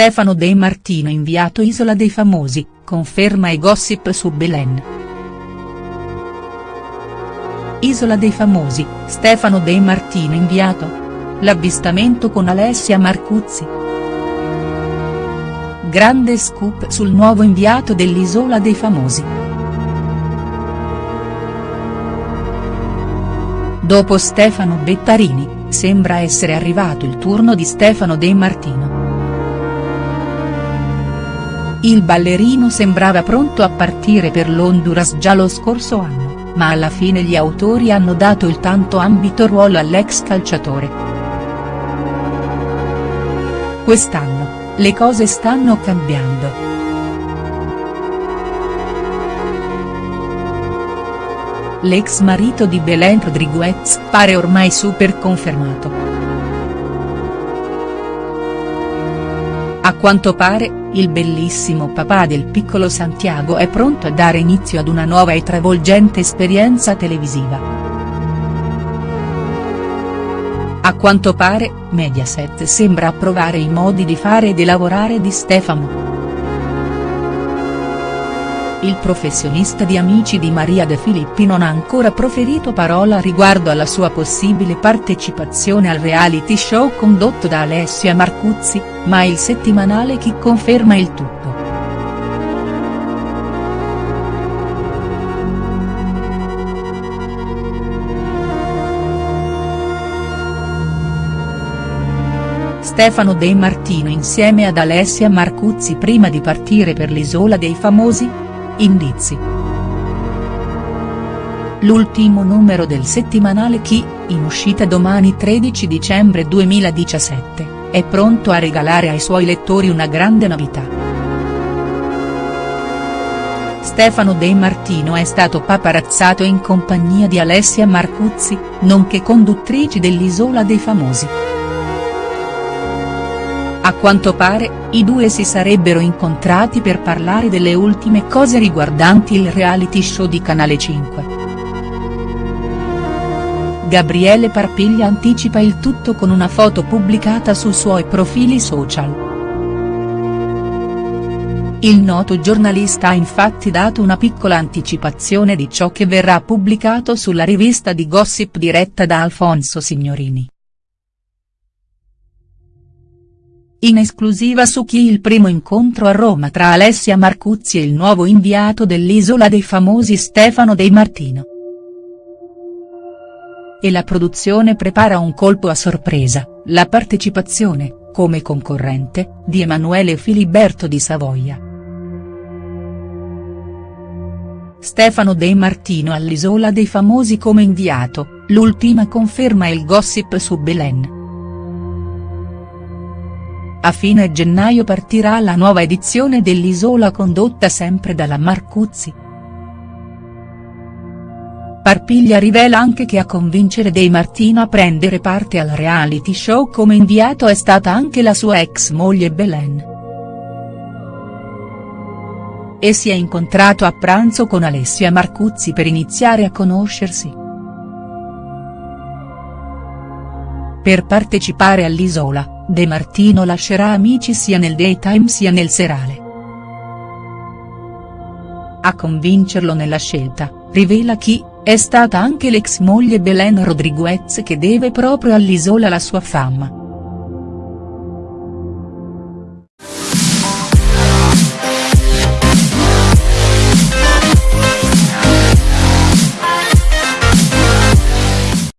Stefano De Martino inviato Isola dei Famosi, conferma e gossip su Belen. Isola dei Famosi, Stefano De Martino inviato? L'avvistamento con Alessia Marcuzzi. Grande scoop sul nuovo inviato dell'Isola dei Famosi. Dopo Stefano Bettarini, sembra essere arrivato il turno di Stefano De Martino. Il ballerino sembrava pronto a partire per l'Honduras già lo scorso anno, ma alla fine gli autori hanno dato il tanto ambito ruolo all'ex calciatore. Quest'anno, le cose stanno cambiando. L'ex marito di Belen Rodriguez pare ormai super confermato. A quanto pare, il bellissimo papà del piccolo Santiago è pronto a dare inizio ad una nuova e travolgente esperienza televisiva. A quanto pare, Mediaset sembra approvare i modi di fare e di lavorare di Stefano. Il professionista di Amici di Maria De Filippi non ha ancora proferito parola riguardo alla sua possibile partecipazione al reality show condotto da Alessia Marcuzzi, ma il settimanale Chi conferma il tutto. Stefano De Martino insieme ad Alessia Marcuzzi prima di partire per l'Isola dei Famosi?. Indizi. L'ultimo numero del settimanale Chi, in uscita domani 13 dicembre 2017, è pronto a regalare ai suoi lettori una grande novità. Stefano De Martino è stato paparazzato in compagnia di Alessia Marcuzzi, nonché conduttrici dell'Isola dei Famosi. A quanto pare, i due si sarebbero incontrati per parlare delle ultime cose riguardanti il reality show di Canale 5. Gabriele Parpiglia anticipa il tutto con una foto pubblicata sui suoi profili social. Il noto giornalista ha infatti dato una piccola anticipazione di ciò che verrà pubblicato sulla rivista di gossip diretta da Alfonso Signorini. In esclusiva su chi il primo incontro a Roma tra Alessia Marcuzzi e il nuovo inviato dell'Isola dei Famosi Stefano De Martino. E la produzione prepara un colpo a sorpresa, la partecipazione, come concorrente, di Emanuele Filiberto di Savoia. Stefano De Martino all'Isola dei Famosi come inviato, l'ultima conferma il gossip su Belen. A fine gennaio partirà la nuova edizione dell'Isola condotta sempre dalla Marcuzzi. Parpiglia rivela anche che a convincere De Martino a prendere parte al reality show come inviato è stata anche la sua ex moglie Belen. E si è incontrato a pranzo con Alessia Marcuzzi per iniziare a conoscersi. Per partecipare all'Isola, De Martino lascerà Amici sia nel daytime sia nel serale. A convincerlo nella scelta, rivela chi, è stata anche l'ex moglie Belen Rodriguez che deve proprio all'Isola la sua fama.